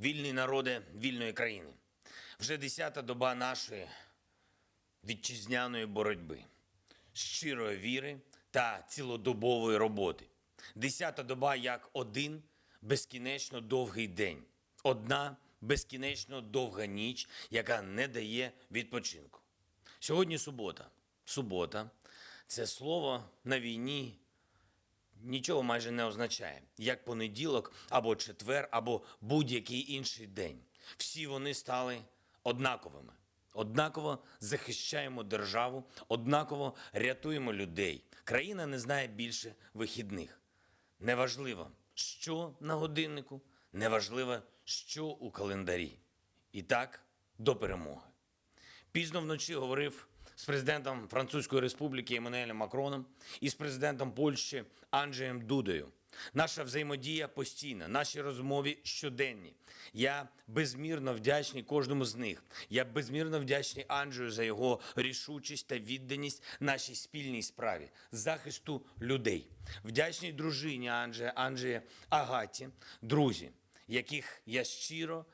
вільні народи вільної країни. Вже десята доба нашої вітчизняної боротьби, щирої віри та цілодобової роботи. Десята доба як один безкінечно довгий день, одна безкінечно довга ніч, яка не дає відпочинку. Сьогодні субота. Субота це слово на війні нічого майже не означає, як понеділок або четвер, або будь-який інший день. Всі вони стали однаковими. Однаково захищаємо державу, однаково рятуємо людей. Країна не знає більше вихідних. Неважливо, що на годиннику, неважливо, що у календарі. І так до перемоги. Пізно вночі говорив з президентом Французької Республіки Еммануелем Макроном і з президентом Польщі Анджеєм Дудою. Наша взаємодія постійна, наші розмови щоденні. Я безмірно вдячний кожному з них. Я безмірно вдячний Анджею за його рішучість та відданість нашій спільній справі захисту людей. Вдячний дружині Анджея, Анджея Агаті, друзі, яких я щиро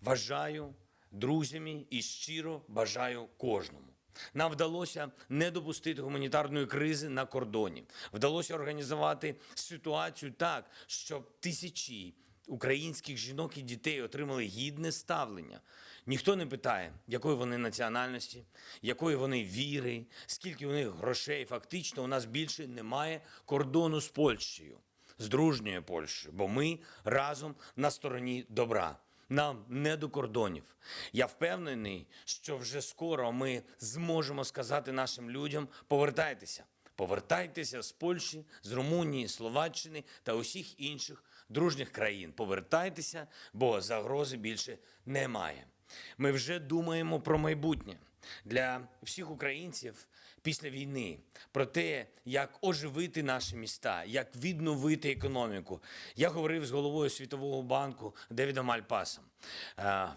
вважаю друзями і щиро бажаю кожному. Нам вдалося не допустити гуманітарної кризи на кордоні. Вдалося організувати ситуацію так, щоб тисячі українських жінок і дітей отримали гідне ставлення. Ніхто не питає, якої вони національності, якої вони віри, скільки у них грошей. Фактично, у нас більше немає кордону з Польщею, з дружньою Польщею, бо ми разом на стороні добра. Нам не до кордонів. Я впевнений, що вже скоро ми зможемо сказати нашим людям: повертайтеся, повертайтеся з Польщі, з Румунії, Словаччини та усіх інших дружніх країн. Повертайтеся, бо загрози більше немає. Ми вже думаємо про майбутнє для всіх українців після війни, про те, як оживити наші міста, як відновити економіку. Я говорив з головою Світового банку Девідом Мальпасом, е,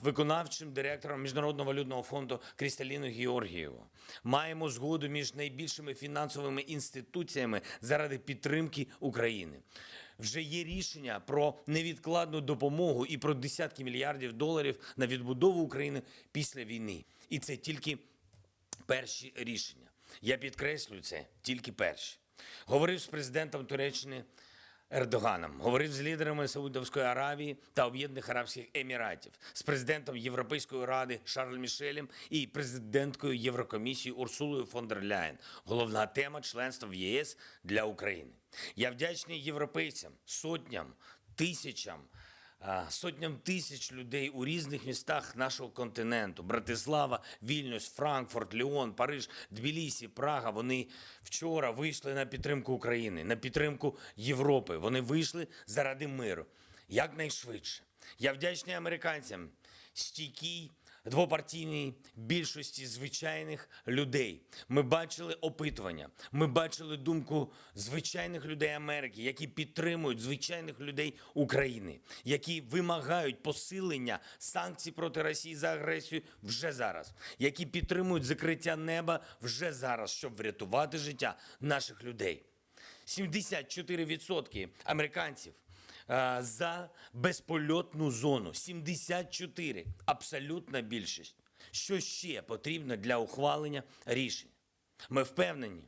виконавчим директором Міжнародного валютного фонду Крісталіною Георгієвою. Маємо згоду між найбільшими фінансовими інституціями заради підтримки України. Вже є рішення про невідкладну допомогу і про десятки мільярдів доларів на відбудову України після війни. І це тільки перші рішення. Я підкреслюю це тільки перші. Говорив з президентом Туреччини Ердоганом, говорив з лідерами Саудовської Аравії та Об'єднаних Арабських Еміратів, з президентом Європейської ради Шарль Мішелем і президенткою Єврокомісії Урсулою фон дер Ляєн. Головна тема членства в ЄС для України. Я вдячний європейцям, сотням, тисячам сотням тисяч людей у різних містах нашого континенту: Братислава, Вільнюс, Франкфурт, Ліон, Париж, Тбілісі, Прага. Вони вчора вийшли на підтримку України, на підтримку Європи. Вони вийшли заради миру якнайшвидше. Я вдячний американцям, стійкій двопартійній більшості звичайних людей. Ми бачили опитування, ми бачили думку звичайних людей Америки, які підтримують звичайних людей України, які вимагають посилення санкцій проти Росії за агресію вже зараз, які підтримують закриття неба вже зараз, щоб врятувати життя наших людей. 74% американців за безпольотну зону. 74 – абсолютна більшість. Що ще потрібно для ухвалення рішень? Ми впевнені,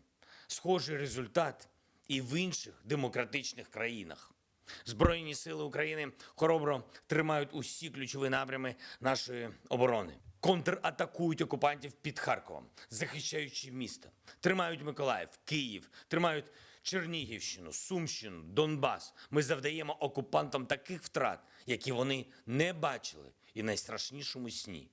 схожий результат і в інших демократичних країнах. Збройні сили України хоробро тримають усі ключові напрями нашої оборони. Контратакують окупантів під Харковом, захищаючи місто. Тримають Миколаїв, Київ, тримають Чернігівщину, Сумщину, Донбас. Ми завдаємо окупантам таких втрат, які вони не бачили і найстрашнішому сні.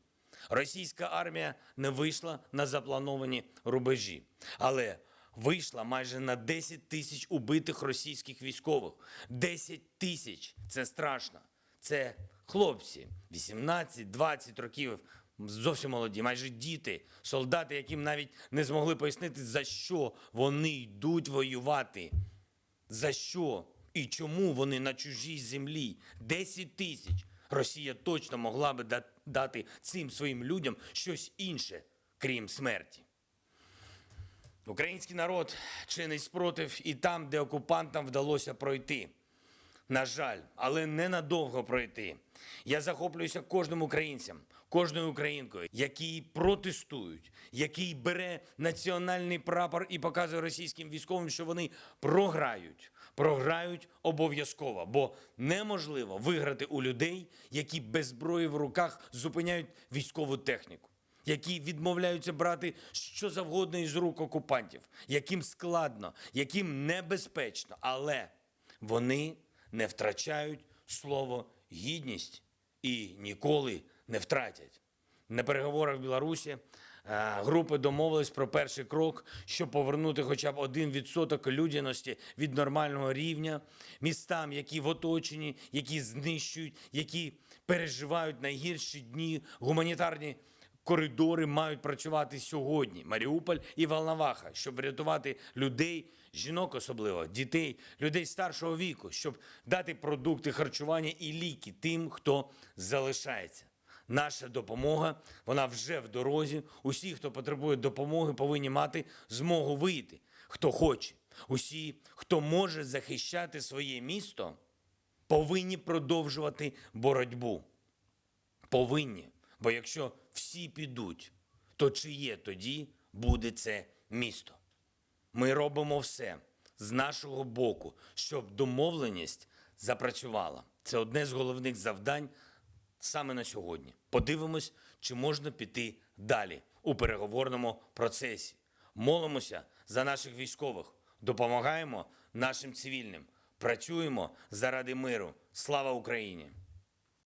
Російська армія не вийшла на заплановані рубежі, але вийшла майже на 10 тисяч убитих російських військових. 10 тисяч це страшно. Це хлопці 18-20 років, зовсім молоді, майже діти, солдати, яким навіть не змогли пояснити, за що вони йдуть воювати. За що і чому вони на чужій землі? 10 тисяч. Росія точно могла би дати цим своїм людям щось інше, крім смерті. Український народ чинить спротив і там, де окупантам вдалося пройти. на жаль, але ненадовго пройти. Я захоплююся кожним українцем, кожною українкою, які протестують, який бере національний прапор і показує російським військовим, що вони програють. Програють обов'язково, бо неможливо виграти у людей, які без зброї в руках зупиняють військову техніку, які відмовляються брати що завгодно із рук окупантів, яким складно, яким небезпечно, але вони не втрачають слово гідність і ніколи не втратять. На переговорах в Білорусі е, групи домовились про перший крок, щоб повернути хоча б один відсоток людяності від нормального рівня містам, які в оточенні, які знищують, які переживають найгірші дні. Гуманітарні коридори мають працювати сьогодні. Маріуполь і Волноваха, щоб врятувати людей, жінок особливо, дітей, людей старшого віку, щоб дати продукти харчування і ліки тим, хто залишається. Наша допомога, вона вже в дорозі. Усі, хто потребує допомоги, повинні мати змогу вийти. Хто хоче. Усі, хто може захищати своє місто, повинні продовжувати боротьбу. Повинні. Бо якщо всі підуть, то чиє тоді буде це місто? Ми робимо все з нашого боку, щоб домовленість запрацювала. Це одне з головних завдань саме на сьогодні. Подивимось, чи можна піти далі у переговорному процесі. Молимося за наших військових, допомагаємо нашим цивільним, працюємо заради миру. Слава Україні!